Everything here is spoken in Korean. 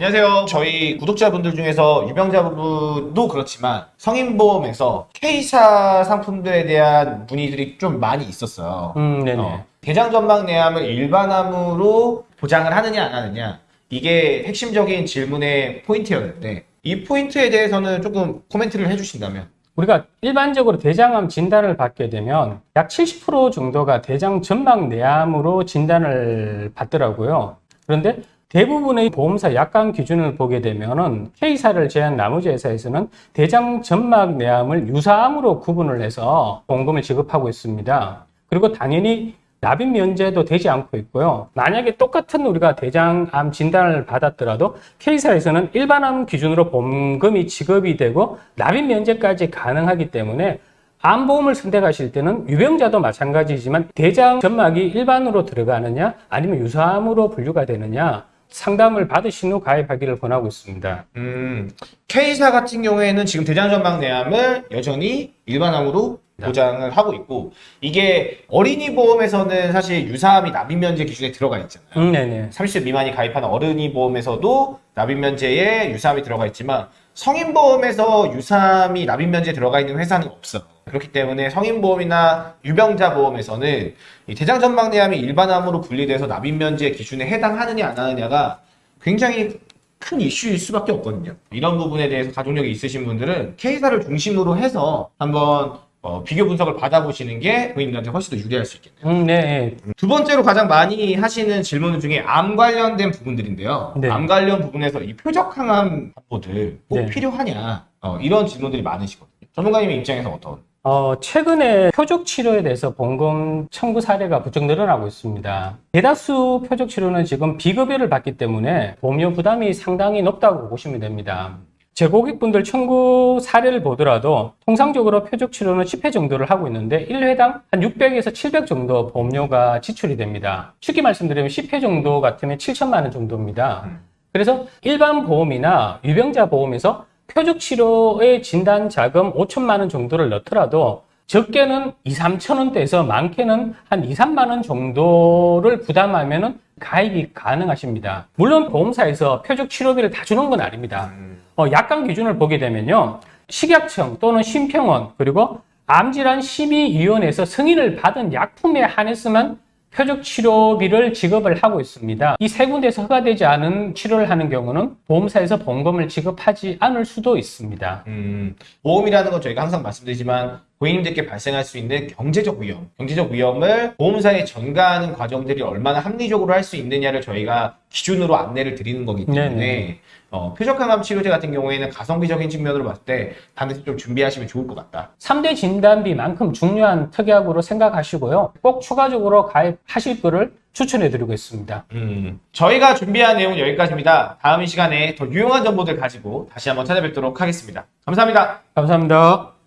안녕하세요. 저희 구독자분들 중에서 유병자분도 그렇지만 성인보험에서 K사 상품들에 대한 문의들이 좀 많이 있었어요. 음, 네네. 어, 대장 전막 내암을 일반암으로 보장을 하느냐 안 하느냐 이게 핵심적인 질문의 포인트였는데 이 포인트에 대해서는 조금 코멘트를 해주신다면 우리가 일반적으로 대장암 진단을 받게 되면 약 70% 정도가 대장 점막 내암으로 진단을 받더라고요. 그런데 대부분의 보험사 약관 기준을 보게 되면 은 K사를 제한 나머지 회사에서는 대장 점막 내암을 유사암으로 구분을 해서 보험금을 지급하고 있습니다. 그리고 당연히 납입 면제도 되지 않고 있고요. 만약에 똑같은 우리가 대장암 진단을 받았더라도 K사에서는 일반암 기준으로 보험금이 지급이 되고 납입 면제까지 가능하기 때문에 암보험을 선택하실 때는 유병자도 마찬가지지만 대장 점막이 일반으로 들어가느냐 아니면 유사암으로 분류가 되느냐 상담을 받으신 후 가입하기를 권하고 있습니다. 음, K사 같은 경우에는 지금 대장 전막 내암을 여전히 일반암으로 보장을 하고 있고 이게 어린이 보험에서는 사실 유사암이 납입 면제 기준에 들어가 있잖아요. 음, 네네. 30세 미만이 가입하는 어른이 보험에서도 납입 면제에 유사암이 들어가 있지만 성인 보험에서 유사암이 납입 면제에 들어가 있는 회사는 없어. 그렇기 때문에 성인 보험이나 유병자 보험에서는 이 대장 전막 내암이 일반암으로 분리돼서 납입 면제 기준에 해당하느냐 안 하느냐가 굉장히 큰 이슈일 수밖에 없거든요. 이런 부분에 대해서 가족력이 있으신 분들은 K사를 중심으로 해서 한번 어, 비교 분석을 받아보시는 게 고객님들한테 훨씬 더 유리할 수 있겠네요. 음, 네. 두 번째로 가장 많이 하시는 질문 중에 암 관련된 부분들인데요. 네. 암 관련 부분에서 이 표적 항암 정보들 꼭 네. 필요하냐 어, 이런 질문들이 많으시거든요. 전문가님의 입장에서 어떤? 어, 최근에 표적 치료에 대해서 보험금 청구 사례가 부쩍 늘어나고 있습니다. 대다수 표적 치료는 지금 비급여를 받기 때문에 보험료 부담이 상당히 높다고 보시면 됩니다. 제 고객분들 청구 사례를 보더라도 통상적으로 표적 치료는 10회 정도를 하고 있는데 1회당 한 600에서 700 정도 보험료가 지출이 됩니다. 쉽게 말씀드리면 10회 정도 같으면 7천만 원 정도입니다. 그래서 일반 보험이나 유병자 보험에서 표적 치료의 진단 자금 5천만 원 정도를 넣더라도 적게는 2, 3천 원대에서 많게는 한 2, 3만 원 정도를 부담하면 은 가입이 가능하십니다. 물론 보험사에서 표적 치료비를 다 주는 건 아닙니다. 어, 약관 기준을 보게 되면요. 식약청 또는 심평원 그리고 암질환 심의위원회에서 승인을 받은 약품에 한해서만 표적 치료비를 지급을 하고 있습니다. 이 세 군데에서 허가되지 않은 치료를 하는 경우는 보험사에서 보험금을 지급하지 않을 수도 있습니다. 음, 보험이라는 건 저희가 항상 말씀드리지만 고객님들께 발생할 수 있는 경제적 위험, 경제적 위험을 보험사에 전가하는 과정들이 얼마나 합리적으로 할 수 있느냐를 저희가 기준으로 안내를 드리는 거기 때문에 네네. 어, 표적항암 치료제 같은 경우에는 가성비적인 측면으로 봤을 때 반드시 좀 준비하시면 좋을 것 같다. 3대 진단비만큼 중요한 특약으로 생각하시고요. 꼭 추가적으로 가입하실 거를 추천해 드리고 있습니다. 음, 저희가 준비한 내용은 여기까지입니다. 다음 이 시간에 더 유용한 정보들 가지고 다시 한번 찾아뵙도록 하겠습니다. 감사합니다. 감사합니다.